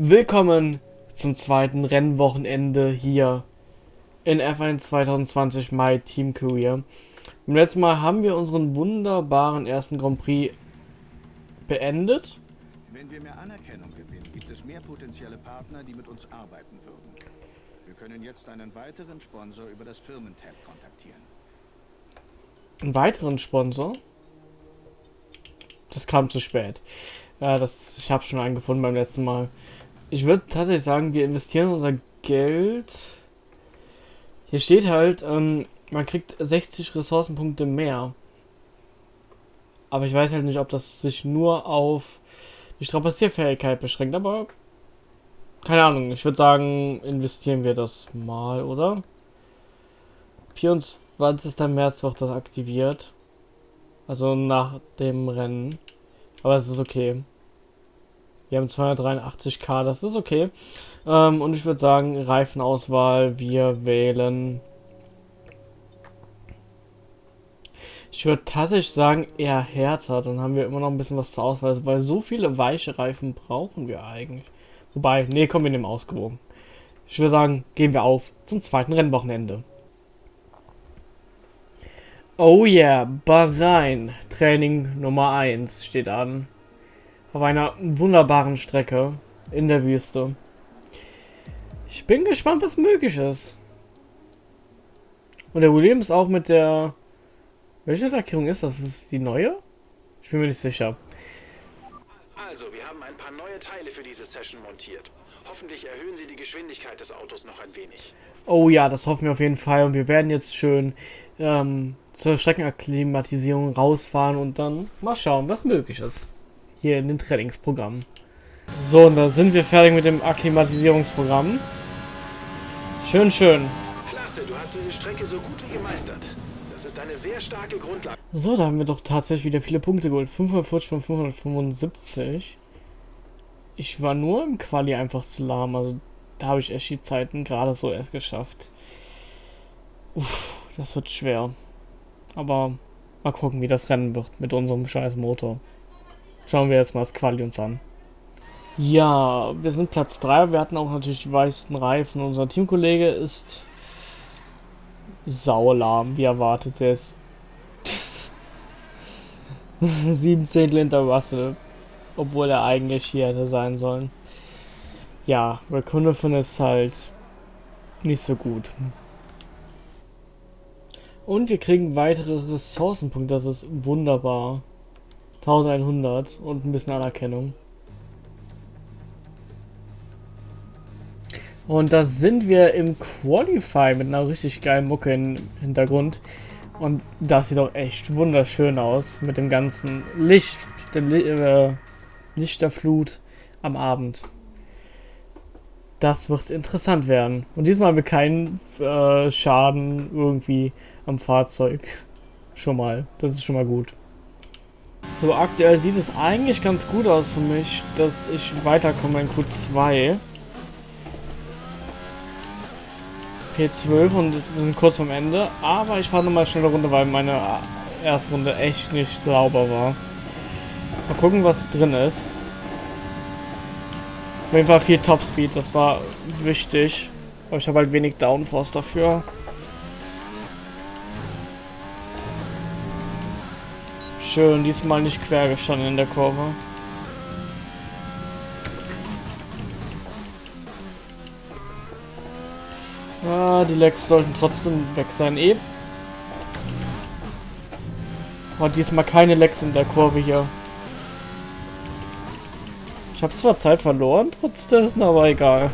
Willkommen zum zweiten Rennwochenende hier in F1 2020 My Team Career. Beim letzten Mal haben wir unseren wunderbaren ersten Grand Prix beendet. Wenn wir mehr Anerkennung gewinnen, gibt es mehr potenzielle Partner, die mit uns arbeiten würden. Wir können jetzt einen weiteren Sponsor über das Firmentab kontaktieren. Einen weiteren Sponsor? Das kam zu spät. Ja, das, ich habe schon einen gefunden beim letzten Mal. Ich würde tatsächlich sagen, wir investieren unser Geld. Hier steht halt, ähm, man kriegt 60 Ressourcenpunkte mehr. Aber ich weiß halt nicht, ob das sich nur auf die Strapazierfähigkeit beschränkt. Aber keine Ahnung. Ich würde sagen, investieren wir das mal, oder? 24. März wird das aktiviert. Also nach dem Rennen. Aber es ist okay. Wir haben 283k, das ist okay. Ähm, und ich würde sagen, Reifenauswahl, wir wählen. Ich würde tatsächlich sagen, eher härter. Dann haben wir immer noch ein bisschen was zur Auswahl, weil so viele weiche Reifen brauchen wir eigentlich. Wobei, nee, kommen wir nehmen ausgewogen. Ich würde sagen, gehen wir auf zum zweiten Rennwochenende. Oh yeah, Bahrain, Training Nummer 1 steht an auf einer wunderbaren Strecke in der Wüste. Ich bin gespannt, was möglich ist. Und der Williams auch mit der... Welche Lackierung ist das? Ist es die neue? Ich bin mir nicht sicher. Also, wir haben ein paar neue Teile für diese Session montiert. Hoffentlich erhöhen sie die Geschwindigkeit des Autos noch ein wenig. Oh ja, das hoffen wir auf jeden Fall. Und wir werden jetzt schön ähm, zur Streckenakklimatisierung rausfahren und dann mal schauen, was möglich ist hier in den Trainingsprogrammen. So, und da sind wir fertig mit dem Akklimatisierungsprogramm. Schön, schön. Klasse, du hast diese Strecke so gut wie gemeistert. Das ist eine sehr starke Grundlage. So, da haben wir doch tatsächlich wieder viele Punkte geholt. 540 von 575. Ich war nur im Quali einfach zu lahm. Also da habe ich echt die Zeiten gerade so erst geschafft. Uff, das wird schwer. Aber mal gucken, wie das Rennen wird mit unserem scheiß Motor. Schauen wir jetzt mal das Quali uns an. Ja, wir sind Platz 3. Wir hatten auch natürlich die weißen Reifen. Unser Teamkollege ist saulahm, wie erwartet. Der ist 7 Zehntel hinter Russell. Obwohl er eigentlich hier hätte sein sollen. Ja, Raccoon ist halt nicht so gut. Und wir kriegen weitere Ressourcenpunkte. Das ist wunderbar. 1100 und ein bisschen Anerkennung. Und da sind wir im Qualify mit einer richtig geilen Mucke im Hintergrund. Und das sieht auch echt wunderschön aus mit dem ganzen Licht, dem äh, Lichterflut am Abend. Das wird interessant werden. Und diesmal haben wir keinen äh, Schaden irgendwie am Fahrzeug. Schon mal. Das ist schon mal gut. So, aktuell sieht es eigentlich ganz gut aus für mich, dass ich weiterkomme in Q2. P12 und wir sind kurz vom Ende. Aber ich fahre nochmal schnell eine Runde, weil meine erste Runde echt nicht sauber war. Mal gucken, was drin ist. Auf jeden Fall viel Topspeed, das war wichtig. Aber ich habe halt wenig Downforce dafür. Schön, diesmal nicht quer gestanden in der Kurve. Ah, die Lecks sollten trotzdem weg sein. Eh. Aber diesmal keine Lecks in der Kurve hier. Ich habe zwar Zeit verloren, trotz dessen, aber egal.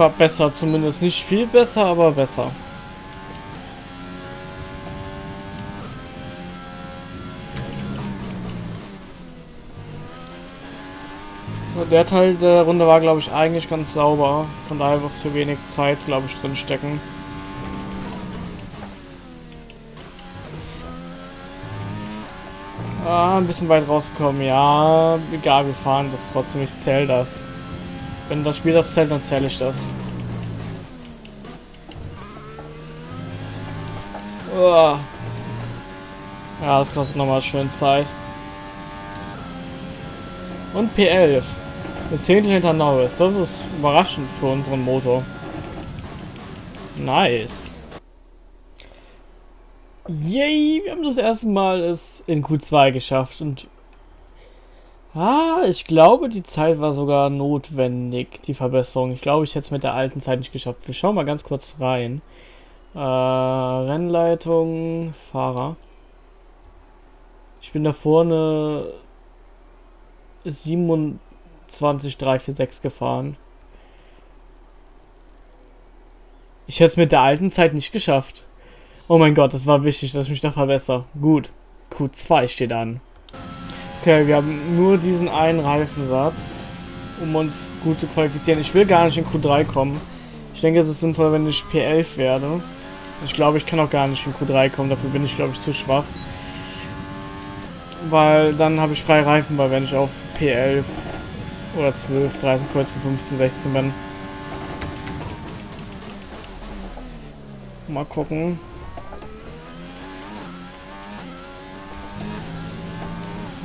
War besser, zumindest nicht viel besser, aber besser. Der Teil der Runde war, glaube ich, eigentlich ganz sauber. Von daher wird für wenig Zeit, glaube ich, drin stecken. Ah, ein bisschen weit rausgekommen. Ja, egal, wir fahren das trotzdem. Ich zähle das. Wenn das Spiel das zählt, dann zähle ich das. Oh. Ja, das kostet nochmal schön Zeit. Und P11. Eine Zehntel hinter Norris. Das ist überraschend für unseren Motor. Nice. Yay, wir haben das erste Mal es in Q2 geschafft und Ah, ich glaube, die Zeit war sogar notwendig, die Verbesserung. Ich glaube, ich hätte es mit der alten Zeit nicht geschafft. Wir schauen mal ganz kurz rein. Äh, Rennleitung, Fahrer. Ich bin da vorne 27346 gefahren. Ich hätte es mit der alten Zeit nicht geschafft. Oh mein Gott, das war wichtig, dass ich mich da verbessere. Gut. Q2 steht an. Okay, wir haben nur diesen einen Reifensatz, um uns gut zu qualifizieren. Ich will gar nicht in Q3 kommen. Ich denke, es ist sinnvoll, wenn ich P11 werde. Ich glaube, ich kann auch gar nicht in Q3 kommen. Dafür bin ich, glaube ich, zu schwach. Weil dann habe ich freie Reifen, weil wenn ich auf P11 oder 12, 13, 14, 15, 16 bin. Mal gucken.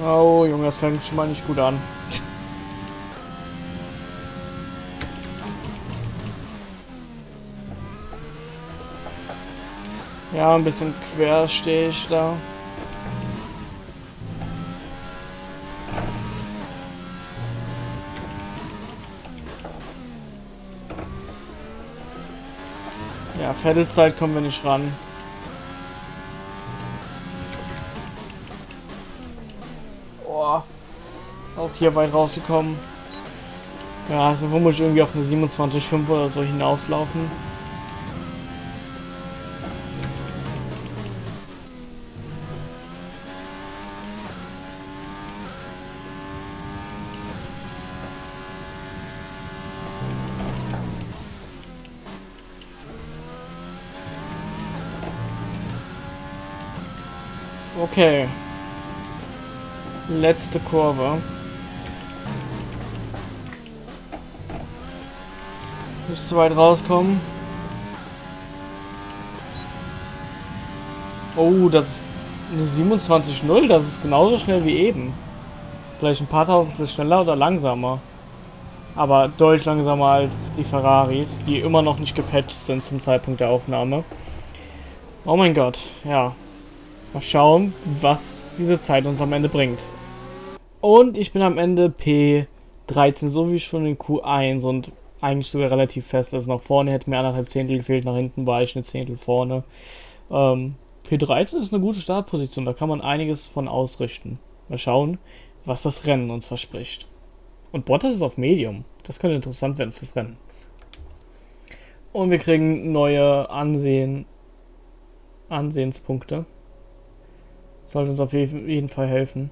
Oh, Junge, das fängt schon mal nicht gut an. Ja, ein bisschen quer stehe ich da. Ja, Vettelzeit kommen wir nicht ran. Hier weit rausgekommen. Ja, also vermutlich irgendwie auf eine 27,5 oder so hinauslaufen. Okay. Letzte Kurve. Nicht zu weit rauskommen. Oh, das ist eine 27.0. Das ist genauso schnell wie eben. Vielleicht ein paar tausend schneller oder langsamer. Aber deutlich langsamer als die Ferraris, die immer noch nicht gepatcht sind zum Zeitpunkt der Aufnahme. Oh mein Gott, ja. Mal schauen, was diese Zeit uns am Ende bringt. Und ich bin am Ende P13, so wie schon in Q1 und eigentlich sogar relativ fest. Also nach vorne hätte mir anderthalb Zehntel gefehlt, nach hinten war ich eine Zehntel vorne. Ähm, P13 ist eine gute Startposition, da kann man einiges von ausrichten. Mal schauen, was das Rennen uns verspricht. Und Bottas ist auf Medium. Das könnte interessant werden fürs Rennen. Und wir kriegen neue Ansehen, Ansehenspunkte. Sollte uns auf jeden Fall helfen.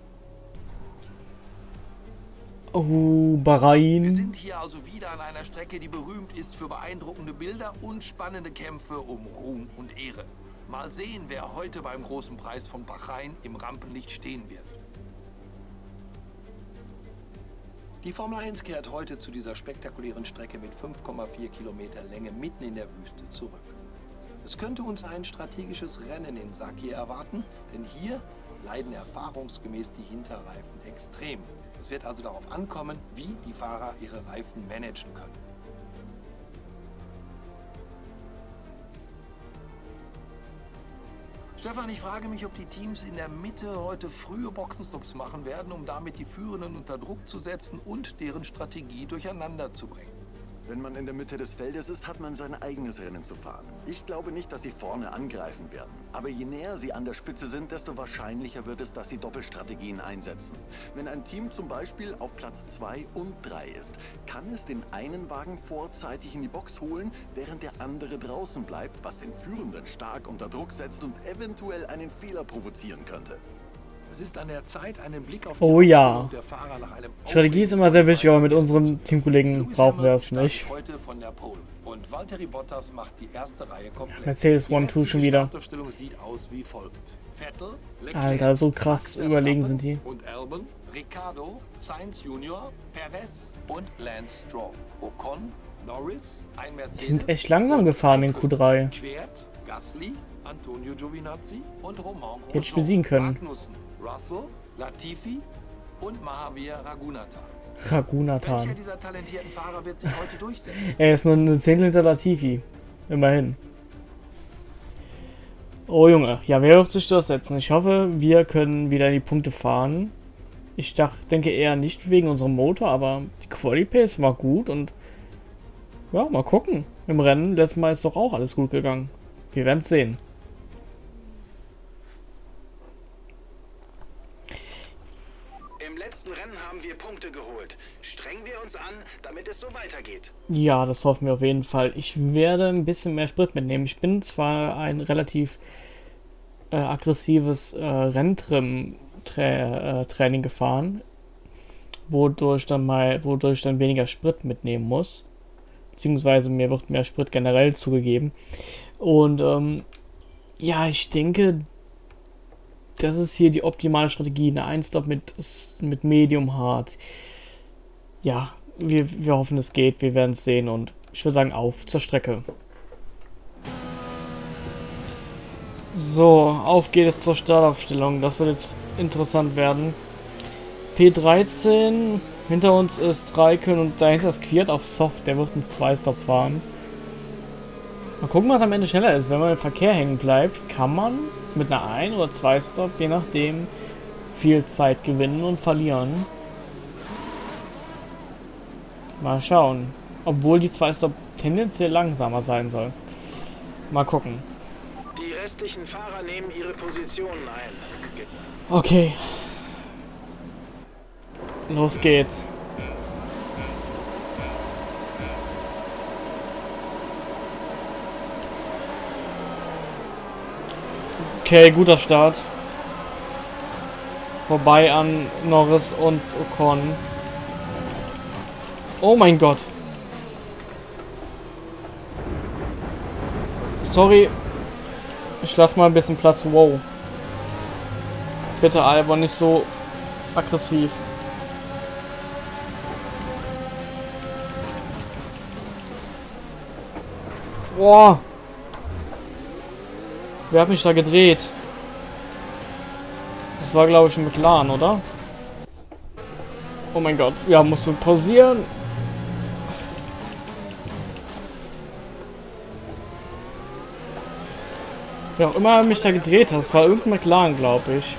Oh, Bahrain. Wir sind hier also wieder an einer Strecke, die berühmt ist für beeindruckende Bilder und spannende Kämpfe um Ruhm und Ehre. Mal sehen, wer heute beim großen Preis von Bahrain im Rampenlicht stehen wird. Die Formel 1 kehrt heute zu dieser spektakulären Strecke mit 5,4 Kilometer Länge mitten in der Wüste zurück. Es könnte uns ein strategisches Rennen in Sakir erwarten, denn hier leiden erfahrungsgemäß die Hinterreifen extrem. Es wird also darauf ankommen, wie die Fahrer ihre Reifen managen können. Stefan, ich frage mich, ob die Teams in der Mitte heute frühe Boxenstops machen werden, um damit die Führenden unter Druck zu setzen und deren Strategie durcheinander zu bringen. Wenn man in der Mitte des Feldes ist, hat man sein eigenes Rennen zu fahren. Ich glaube nicht, dass sie vorne angreifen werden. Aber je näher sie an der Spitze sind, desto wahrscheinlicher wird es, dass sie Doppelstrategien einsetzen. Wenn ein Team zum Beispiel auf Platz 2 und 3 ist, kann es den einen Wagen vorzeitig in die Box holen, während der andere draußen bleibt, was den Führenden stark unter Druck setzt und eventuell einen Fehler provozieren könnte. Es ist an der Zeit, einen Blick auf oh ja. Strategie ist immer sehr wichtig, aber mit unseren Teamkollegen brauchen wir es nicht. Mercedes 1-2 schon wieder. Alter, so krass überlegen sind die. Ricardo, Sainz Junior, Perez und Lance Stroll. Ocon, Norris, ein Mercedes. Die sind echt langsam gefahren in Q3. Quert, Gasly, Antonio Giovinazzi und Romain Hätte ich besiegen können. Magnussen, Russell, Latifi und Mahavir Raghunathan. Ragunathan. Welcher dieser talentierten Fahrer wird sich heute durchsetzen? Er ist nur eine Zehntel hinter Latifi. Immerhin. Oh Junge, ja, wer wird sich durchsetzen? Ich hoffe, wir können wieder in die Punkte fahren. Ich dach, denke eher nicht wegen unserem Motor, aber die Quali Pace war gut und ja, mal gucken. Im Rennen letztes Mal ist doch auch alles gut gegangen. Wir werden es sehen. Im letzten Rennen haben wir Punkte geholt. Strengen wir uns an, damit es so weitergeht. Ja, das hoffen wir auf jeden Fall. Ich werde ein bisschen mehr Sprit mitnehmen. Ich bin zwar ein relativ äh, aggressives äh, Renntrim-Training gefahren, wodurch dann mal, wodurch dann weniger Sprit mitnehmen muss. Beziehungsweise mir wird mehr Sprit generell zugegeben. Und ähm, ja, ich denke, das ist hier die optimale Strategie. Eine Einstop mit, mit Medium Hard. Ja, wir, wir hoffen, es geht. Wir werden es sehen. Und ich würde sagen, auf zur Strecke. So, auf geht es zur Startaufstellung. Das wird jetzt interessant werden. P13, hinter uns ist Raikön und dahinter ist Quiert auf Soft. Der wird einen 2-Stop fahren. Mal gucken, was am Ende schneller ist. Wenn man im Verkehr hängen bleibt, kann man mit einer 1 oder 2 Stop, je nachdem, viel Zeit gewinnen und verlieren. Mal schauen. Obwohl die 2 Stop tendenziell langsamer sein soll. Mal gucken. Die restlichen Fahrer nehmen ihre Positionen ein. Okay. Los geht's. Okay, guter Start. Vorbei an Norris und Ocon. Oh mein Gott. Sorry. Ich lasse mal ein bisschen Platz. Wow. Bitte, Albon, nicht so aggressiv. Boah. Wer hat mich da gedreht? Das war, glaube ich, ein McLaren, oder? Oh mein Gott. Ja, musst du pausieren. Wer auch immer mich da gedreht hat, das war irgendein McLaren, glaube ich.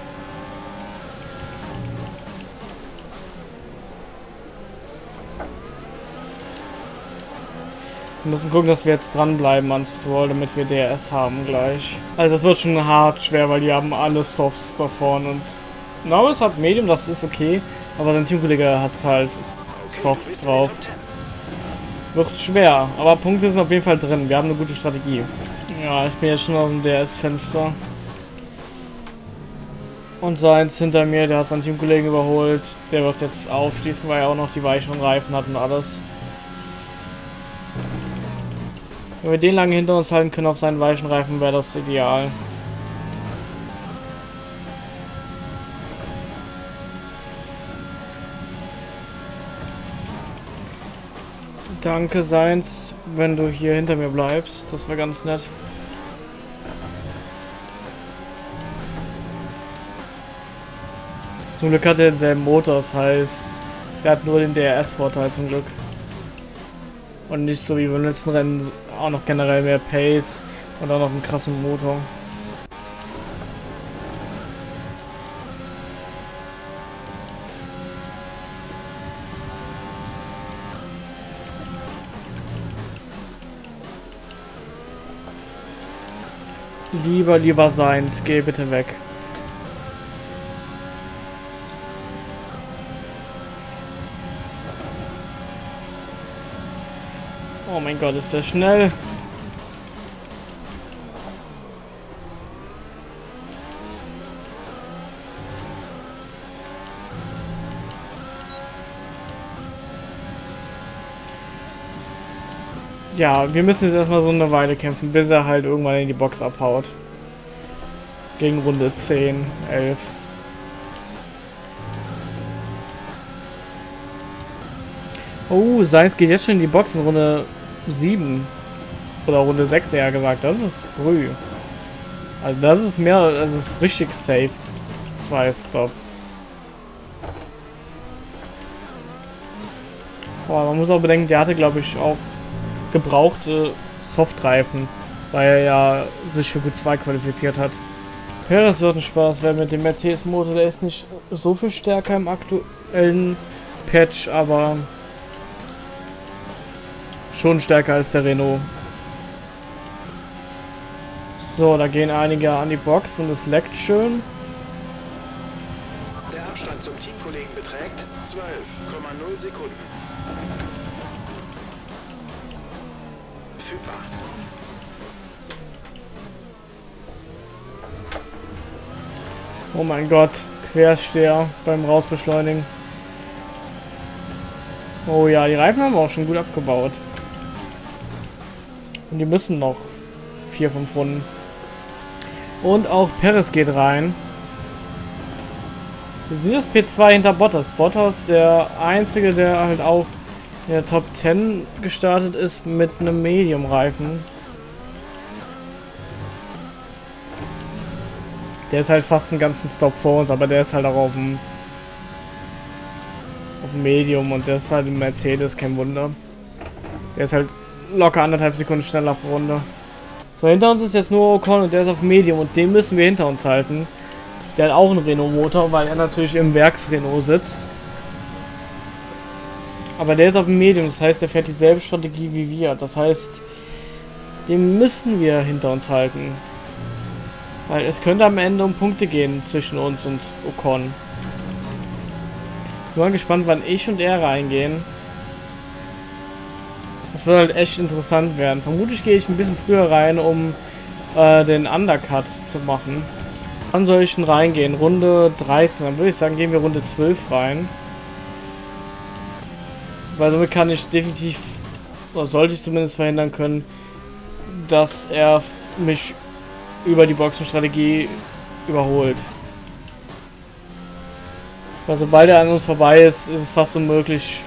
Wir müssen gucken, dass wir jetzt dranbleiben an Stroll, damit wir DRS haben gleich. Also das wird schon hart schwer, weil die haben alle Softs da vorne und Norris hat Medium, das ist okay, aber sein Teamkollege hat halt Softs drauf. Wird schwer, aber Punkte sind auf jeden Fall drin. Wir haben eine gute Strategie. Ja, ich bin jetzt schon auf dem DRS-Fenster. Und seins hinter mir, der hat seinen Teamkollegen überholt. Der wird jetzt aufschließen, weil er auch noch die weicheren Reifen hat und alles. Wenn wir den lange hinter uns halten können auf seinen weichen Reifen, wäre das ideal. Danke, Seins, wenn du hier hinter mir bleibst. Das wäre ganz nett. Zum Glück hat er denselben Motor, das heißt, der hat nur den DRS-Vorteil zum Glück. Und nicht so wie beim letzten Rennen auch noch generell mehr Pace und auch noch einen krassen Motor. Lieber, lieber Seins, geh bitte weg. Mein Gott, ist der schnell. Ja, wir müssen jetzt erstmal so eine Weile kämpfen, bis er halt irgendwann in die Box abhaut. Gegen Runde 10, 11. Oh, Seins geht jetzt schon in die Box in Runde 7. Oder Runde 6 eher gesagt. Das ist früh. Also das ist mehr, das ist richtig safe. Zwei Stop. Boah, man muss auch bedenken, der hatte glaube ich auch gebrauchte Softreifen, weil er ja sich für Q2 qualifiziert hat. Ja, das wird ein Spaß, weil mit dem Mercedes-Motor, der ist nicht so viel stärker im aktuellen Patch, aber schon stärker als der Renault. So, da gehen einige an die Box und es leckt schön. Der Abstand zum Teamkollegen beträgt 12,0 Sekunden. Verfügbar. Oh mein Gott, Quersteher beim Rausbeschleunigen. Oh ja, die Reifen haben wir auch schon gut abgebaut. Und die müssen noch vier, fünf Runden. Und auch Perez geht rein. Wir sind jetzt P2 hinter Bottas. Bottas, der einzige, der halt auch in der Top 10 gestartet ist mit einem Medium-Reifen. Der ist halt fast einen ganzen Stop vor uns, aber der ist halt auch auf dem, auf dem Medium und der ist halt im Mercedes, kein Wunder. Der ist halt locker anderthalb Sekunden schneller pro Runde. So, hinter uns ist jetzt nur Ocon und der ist auf Medium und den müssen wir hinter uns halten. Der hat auch einen Renault-Motor, weil er natürlich im Werks-Renault sitzt. Aber der ist auf dem Medium, das heißt, er fährt dieselbe Strategie wie wir. Das heißt, den müssen wir hinter uns halten. Weil es könnte am Ende um Punkte gehen zwischen uns und Ocon. Ich bin mal gespannt, wann ich und er reingehen. Das wird halt echt interessant werden. Vermutlich gehe ich ein bisschen früher rein, um äh, den Undercut zu machen. Wann soll ich denn reingehen? Runde 13. Dann würde ich sagen, gehen wir Runde 12 rein. Weil somit kann ich definitiv, oder sollte ich zumindest verhindern können, dass er mich über die Boxenstrategie überholt. Weil sobald er an uns vorbei ist, ist es fast unmöglich,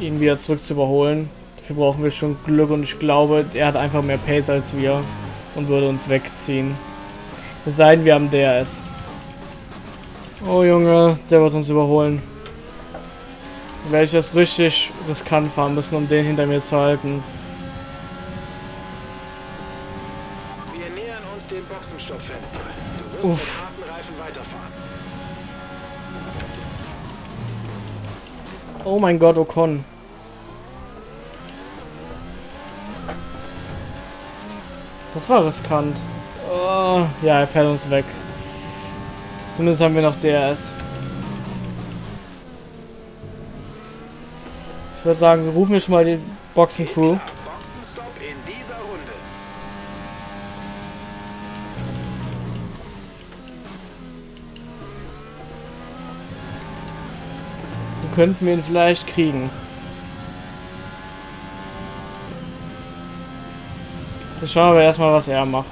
ihn wieder zurück zu überholen. Dafür brauchen wir schon Glück und ich glaube, er hat einfach mehr Pace als wir und würde uns wegziehen. Es sei denn, wir haben DRS. Oh Junge, der wird uns überholen. Dann werde ich das richtig riskant fahren müssen, um den hinter mir zu halten. Wir nähern uns dem Boxenstoppfenster. Du wirst Uff. mit harten Reifen weiterfahren. Oh mein Gott, Ocon. Das war riskant. Oh, ja, er fährt uns weg. Zumindest haben wir noch DRS. Ich würde sagen, wir rufen jetzt schon mal die Boxen-Crew. Klar, könnten wir ihn vielleicht kriegen. Jetzt schauen wir erstmal, was er macht.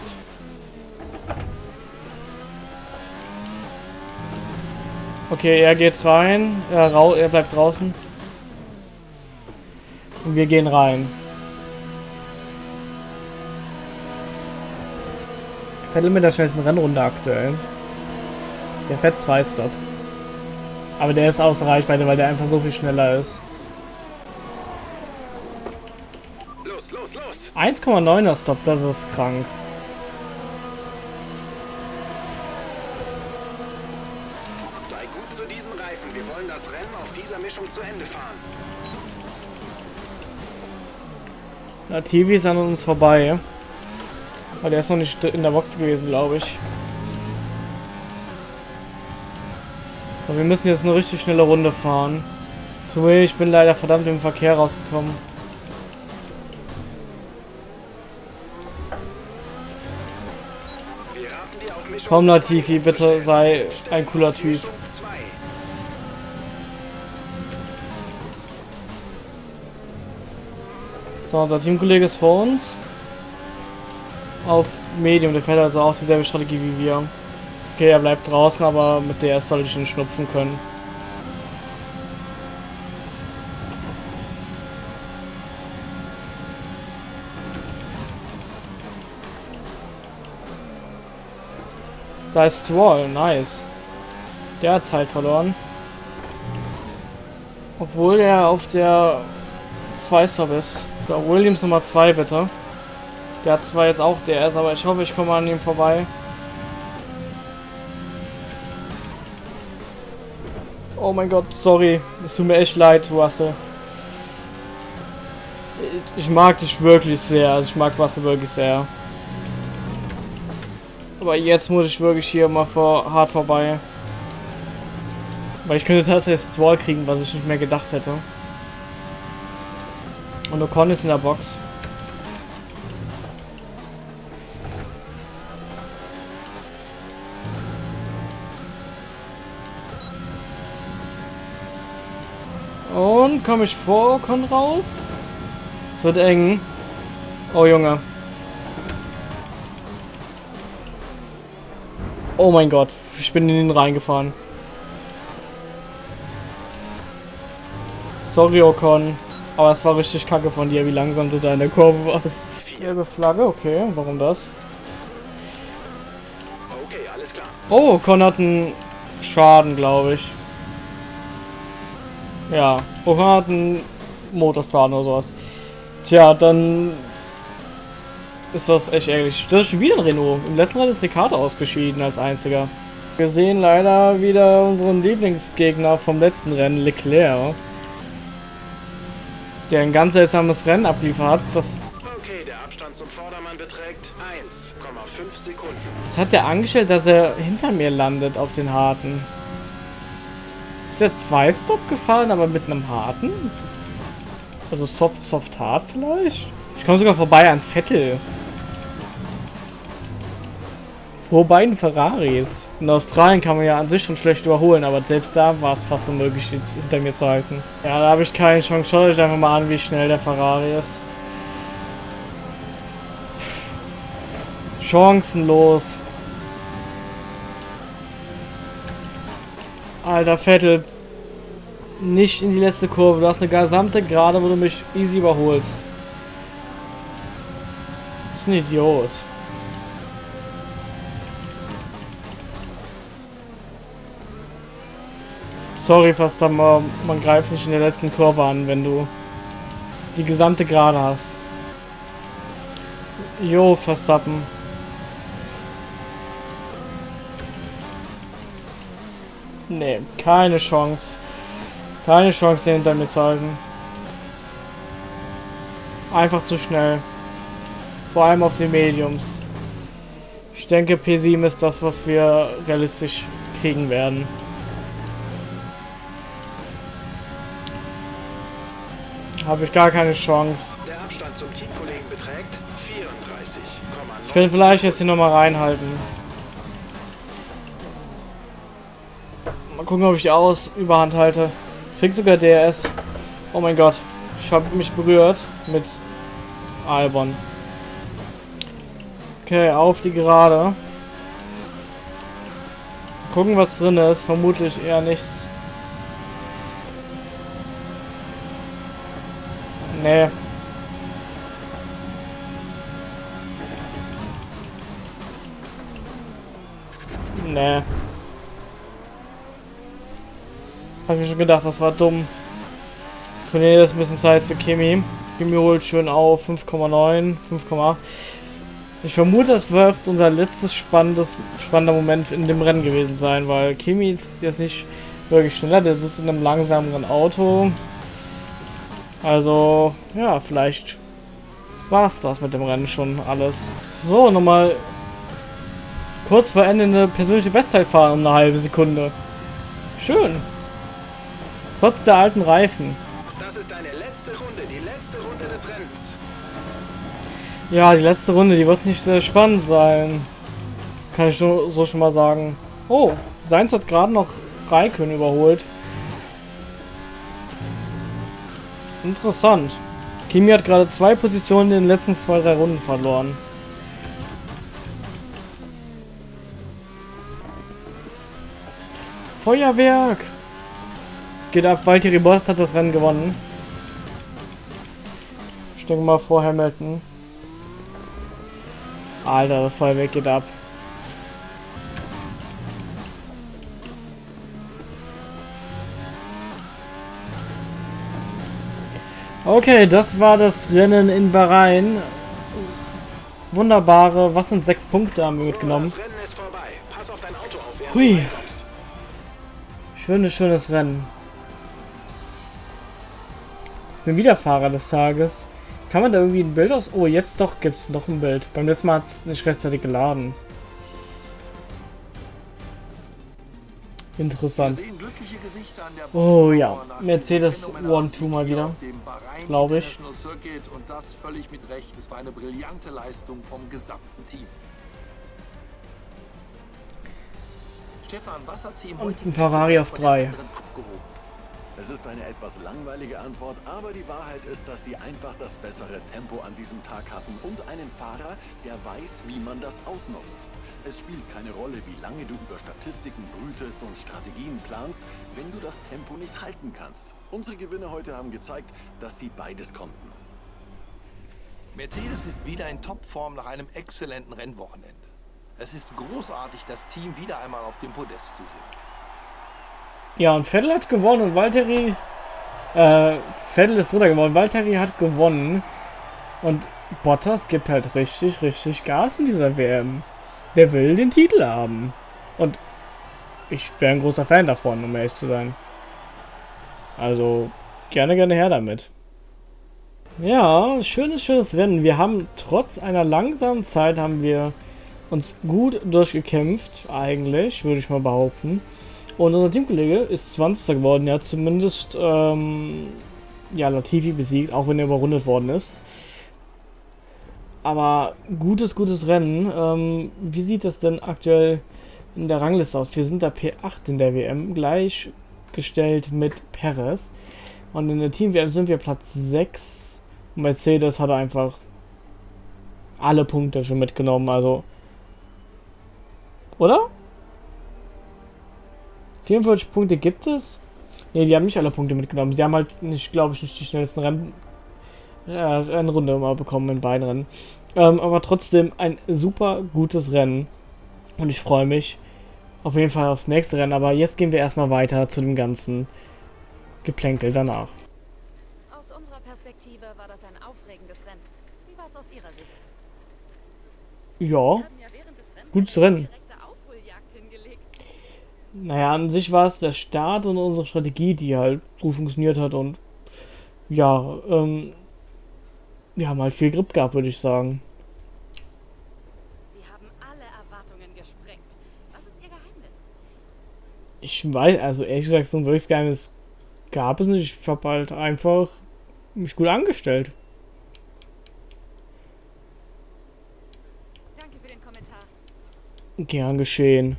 Okay, er geht rein, er, er bleibt draußen. Und wir gehen rein. Vettel mit der schnellsten Rennrunde aktuell. Der fährt zwei Stop. Aber der ist außer Reichweite, weil der einfach so viel schneller ist. Los, los, los. 1,9er Stop, das ist krank. Sei gut zu diesen Reifen. Wir wollen das Rennen auf dieser Mischung zu Ende fahren. Na, TV ist an uns vorbei. Aber der ist noch nicht in der Box gewesen, glaube ich. Aber wir müssen jetzt eine richtig schnelle Runde fahren. So, ich bin leider verdammt im Verkehr rausgekommen. Komm, Latifi, bitte sei ein cooler Typ. So, unser Teamkollege ist vor uns. Auf Medium, der fährt also auch dieselbe Strategie wie wir. Okay, er bleibt draußen, aber mit der soll ich ihn schnupfen können. Da ist Wall, nice. Der hat Zeit verloren. Obwohl er auf der 2 Sub ist. So, Williams Nummer 2 bitte. Der hat zwar jetzt auch DS, aber ich hoffe, ich komme an ihm vorbei. Oh mein Gott, sorry. Es tut mir echt leid, Russell. Ich mag dich wirklich sehr. Also ich mag Russell wirklich sehr. Aber jetzt muss ich wirklich hier mal vor hart vorbei. Weil ich könnte tatsächlich Stroll kriegen, was ich nicht mehr gedacht hätte. Und Ocon ist in der Box. Und komme ich vor Ocon raus? Es wird eng. Oh Junge. Oh mein Gott, ich bin in ihn reingefahren. Sorry, Ocon. Aber es war richtig kacke von dir, wie langsam du da in der Kurve warst. Gelbe Flagge, okay. Warum das? Okay, alles klar. Oh, Ocon hat einen Schaden, glaube ich. Ja, Ocon hat einen Motorschaden oder sowas. Tja, dann ist das echt ärgerlich. Das ist schon wieder ein Renault. Im letzten Rennen ist Ricardo ausgeschieden als einziger. Wir sehen leider wieder unseren Lieblingsgegner vom letzten Rennen, Leclerc. Der ein ganz seltsames Rennen abliefert hat. Das, Okay, der Abstand zum Vordermann beträgt 1,5 Sekunden. das hat der angestellt, dass er hinter mir landet auf den harten. Ist der zwei Stop gefahren, aber mit einem harten? Also soft, soft hart vielleicht? Ich komme sogar vorbei an Vettel. Vor beiden Ferraris. In Australien kann man ja an sich schon schlecht überholen, aber selbst da war es fast unmöglich, jetzt hinter mir zu halten. Ja, da habe ich keine Chance. Schaut euch einfach mal an, wie schnell der Ferrari ist. Chancenlos. Alter, Vettel. Nicht in die letzte Kurve. Du hast eine gesamte Gerade, wo du mich easy überholst. Das ist ein Idiot. Sorry, Verstappen, aber man greift nicht in der letzten Kurve an, wenn du die gesamte Gerade hast. Jo, Verstappen. Nee, keine Chance. Keine Chance, den hinter mir zu halten. Einfach zu schnell. Vor allem auf den Mediums. Ich denke, P7 ist das, was wir realistisch kriegen werden. Habe ich gar keine Chance. Der Abstand zum Teamkollegen beträgt 34,9. Ich könnte vielleicht jetzt hier nochmal reinhalten. Mal gucken, ob ich die aus Überhand halte. Krieg sogar DRS. Oh mein Gott. Ich habe mich berührt mit Albon. Okay, auf die Gerade. Gucken, was drin ist. Vermutlich eher nichts. Nee. Nee. Hab ich schon gedacht, das war dumm. Ich verliere jetzt ein bisschen Zeit zu Kimi. Kimi holt schön auf 5,9, 5,8. Ich vermute, das wird unser letztes spannendes, spannender Moment in dem Rennen gewesen sein, weil Kimi ist jetzt nicht wirklich schneller, der sitzt in einem langsameren Auto. Also, ja, vielleicht war es das mit dem Rennen schon alles. So, nochmal kurz vor Ende eine persönliche Bestzeit fahren um eine halbe Sekunde. Schön. Trotz der alten Reifen. Das ist deine letzte Runde, die letzte Runde des Rennens. Ja, die letzte Runde, die wird nicht sehr spannend sein. Kann ich so, so schon mal sagen. Oh, Seins hat gerade noch Raikön überholt. Interessant. Kimi hat gerade zwei Positionen in den letzten zwei, drei Runden verloren. Feuerwerk! Geht ab, Valtteri Bost hat das Rennen gewonnen. Ich denke mal vor Hamilton. Alter, das Feuerwerk geht ab. Okay, das war das Rennen in Bahrain. Wunderbare, was sind sechs Punkte haben wir mitgenommen. Hui. Schönes, schönes Rennen bin wieder Fahrer des Tages. Kann man da irgendwie ein Bild aus... Oh, jetzt doch gibt es noch ein Bild. Beim letzten Mal hat es nicht rechtzeitig geladen. Interessant. Oh ja, Mercedes One-Two mal wieder, glaube ich. Und das völlig mit Recht. Es war eine brillante Leistung vom gesamten Team. Stefan, was Und ein Ferrari auf drei. Es ist eine etwas langweilige Antwort, aber die Wahrheit ist, dass sie einfach das bessere Tempo an diesem Tag hatten und einen Fahrer, der weiß, wie man das ausnutzt. Es spielt keine Rolle, wie lange du über Statistiken brütest und Strategien planst, wenn du das Tempo nicht halten kannst. Unsere Gewinner heute haben gezeigt, dass sie beides konnten. Mercedes ist wieder in Topform nach einem exzellenten Rennwochenende. Es ist großartig, das Team wieder einmal auf dem Podest zu sehen. Ja, und Vettel hat gewonnen und Valtteri... Äh, Vettel ist Dritter geworden. Valtteri hat gewonnen. Und Bottas gibt halt richtig, richtig Gas in dieser WM. Der will den Titel haben. Und ich wäre ein großer Fan davon, um ehrlich zu sein. Also, gerne, gerne her damit. Ja, schönes, schönes Rennen. Wir haben trotz einer langsamen Zeit haben wir uns gut durchgekämpft, eigentlich, würde ich mal behaupten. Und unser Teamkollege ist 20. geworden, ja, zumindest, ähm, ja, Latifi besiegt, auch wenn er überrundet worden ist. Aber gutes, gutes Rennen. Ähm, wie sieht das denn aktuell in der Rangliste aus? Wir sind da P8 in der WM, gleichgestellt mit Perez. Und in der Team-WM sind wir Platz 6. Und Mercedes hat einfach alle Punkte schon mitgenommen, also. Oder? 44 Punkte gibt es. Ne, die haben nicht alle Punkte mitgenommen. Sie haben halt nicht, glaube ich, nicht die schnellsten Rennen, äh, Rennrunde mal bekommen in beiden Rennen. Ähm, aber trotzdem ein super gutes Rennen. Und ich freue mich auf jeden Fall aufs nächste Rennen. Aber jetzt gehen wir erstmal weiter zu dem ganzen Geplänkel danach. Aus unserer Perspektive war das ein aufregendes Rennen. Wie war es aus Ihrer Sicht? Ja, Gutes Rennen. Naja, an sich war es der Start und unsere Strategie, die halt gut funktioniert hat. Und ja, ähm, wir haben halt viel Grip gehabt, würde ich sagen. Sie haben alle Erwartungen gesprengt. Was ist Ihr Geheimnis? Ich weiß, also ehrlich gesagt, so ein wirkliches Geheimnis gab es nicht. Ich habe halt einfach mich gut angestellt. Danke für den Kommentar. Gern geschehen.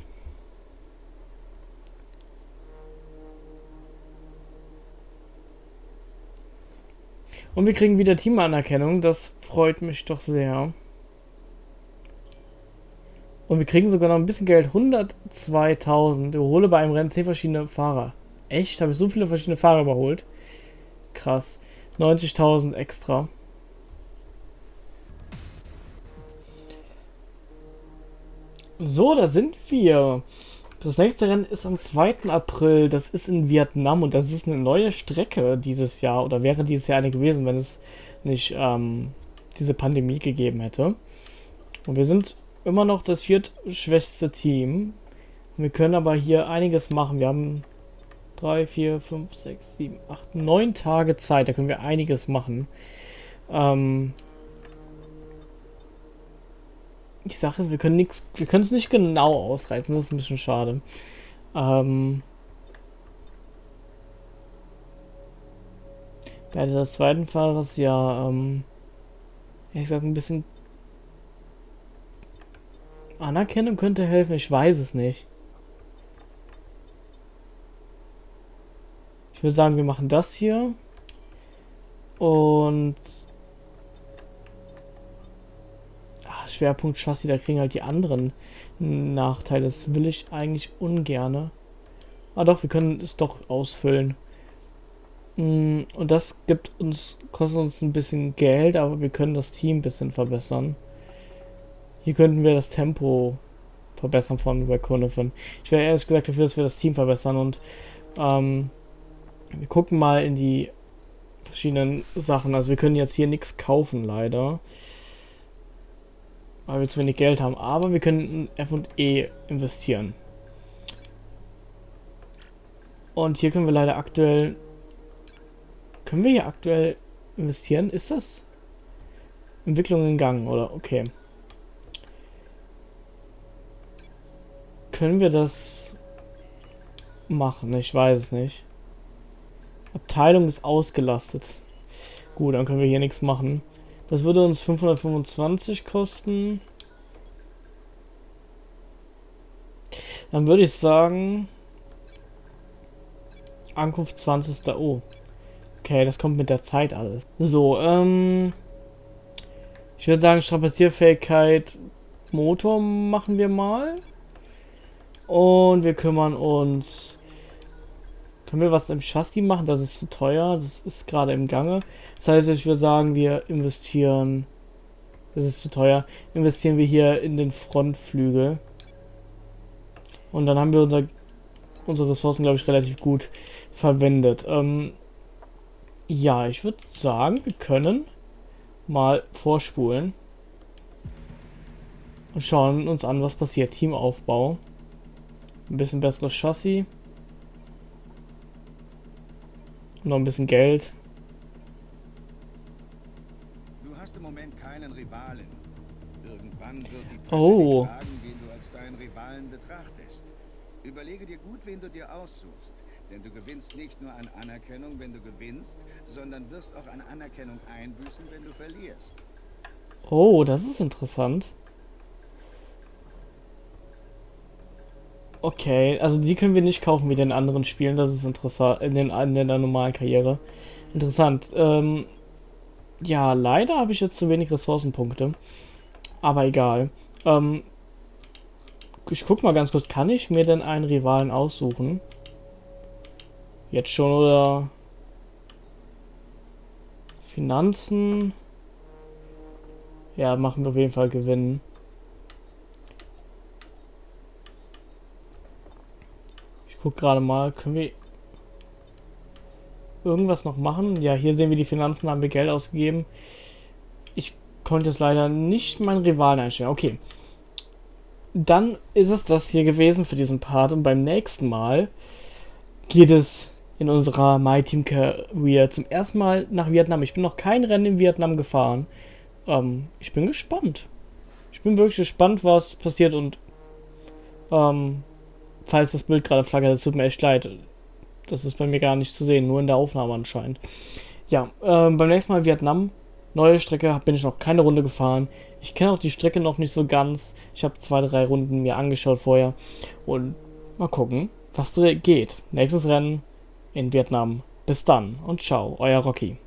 Und wir kriegen wieder Teamanerkennung. Das freut mich doch sehr. Und wir kriegen sogar noch ein bisschen Geld. 102.000. Überhole bei einem Rennen 10 verschiedene Fahrer. Echt? Habe ich so viele verschiedene Fahrer überholt? Krass. 90.000 extra. So, da sind wir. Das nächste Rennen ist am 2. April. Das ist in Vietnam und das ist eine neue Strecke dieses Jahr oder wäre dieses Jahr eine gewesen, wenn es nicht ähm, diese Pandemie gegeben hätte. Und wir sind immer noch das viertschwächste Team. Wir können aber hier einiges machen. Wir haben 3, 4, 5, 6, 7, 8, 9 Tage Zeit. Da können wir einiges machen. Ähm, die Sache ist, wir können nichts, wir können es nicht genau ausreizen, das ist ein bisschen schade. Ähm, bei des zweiten Fahrers ja, ähm, ich sag ein bisschen Anerkennung könnte helfen, ich weiß es nicht. Ich würde sagen, wir machen das hier. Und Ah, Schwerpunkt Chassis, da kriegen halt die anderen Nachteile. Das will ich eigentlich ungerne. Ah doch, wir können es doch ausfüllen. Mm, Und das gibt uns, kostet uns ein bisschen Geld, aber wir können das Team ein bisschen verbessern. Hier könnten wir das Tempo verbessern von Reconofen. Ich wäre ehrlich gesagt dafür, dass wir das Team verbessern und ähm, wir gucken mal in die verschiedenen Sachen. Also wir können jetzt hier nichts kaufen, leider. Weil wir zu wenig Geld haben. Aber wir können F&E investieren. Und hier können wir leider aktuell... Können wir hier aktuell investieren? Ist das... Entwicklung in Gang, oder? Okay. Können wir das machen? Ich weiß es nicht. Abteilung ist ausgelastet. Gut, dann können wir hier nichts machen. Das würde uns 525 kosten. Dann würde ich sagen... Ankunft 20. Oh. Okay, das kommt mit der Zeit alles. So, ähm... Ich würde sagen, Strapazierfähigkeit Motor machen wir mal. Und wir kümmern uns... Können wir was im Chassis machen? Das ist zu teuer. Das ist gerade im Gange. Das heißt, ich würde sagen, wir investieren... Das ist zu teuer. Investieren wir hier in den Frontflügel. Und dann haben wir unser, unsere Ressourcen, glaube ich, relativ gut verwendet. Ähm, ja, ich würde sagen, wir können mal vorspulen. Und schauen uns an, was passiert. Teamaufbau. Ein bisschen besseres Chassis. Noch ein bisschen Geld. Du hast im Moment keinen Rivalen. Irgendwann wird die Presse Oh. fragen, wen du als deinen Rivalen betrachtest. Überlege dir gut, wen du dir aussuchst. Denn du gewinnst nicht nur an Anerkennung, wenn du gewinnst, sondern wirst auch an Anerkennung einbüßen, wenn du verlierst. Oh, das ist interessant. Okay, also die können wir nicht kaufen wie den anderen Spielen. Das ist interessant. In, den, in der normalen Karriere. Interessant. Ähm, ja, leider habe ich jetzt zu wenig Ressourcenpunkte. Aber egal. Ähm, ich guck mal ganz kurz. Kann ich mir denn einen Rivalen aussuchen? Jetzt schon oder? Finanzen. Ja, machen wir auf jeden Fall gewinnen. Guck gerade mal, können wir irgendwas noch machen? Ja, hier sehen wir die Finanzen, haben wir Geld ausgegeben. Ich konnte es leider nicht meinen Rivalen einstellen. Okay. Dann ist es das hier gewesen für diesen Part und beim nächsten Mal geht es in unserer My Team Career zum ersten Mal nach Vietnam. Ich bin noch kein Rennen in Vietnam gefahren. Ähm, ich bin gespannt. Ich bin wirklich gespannt, was passiert und ähm, falls das Bild gerade flackert, es tut mir echt leid. Das ist bei mir gar nicht zu sehen, nur in der Aufnahme anscheinend. Ja, ähm, beim nächsten Mal Vietnam. Neue Strecke, bin ich noch keine Runde gefahren. Ich kenne auch die Strecke noch nicht so ganz. Ich habe zwei, drei Runden mir angeschaut vorher. Und mal gucken, was geht. Nächstes Rennen in Vietnam. Bis dann und ciao, euer Rocky.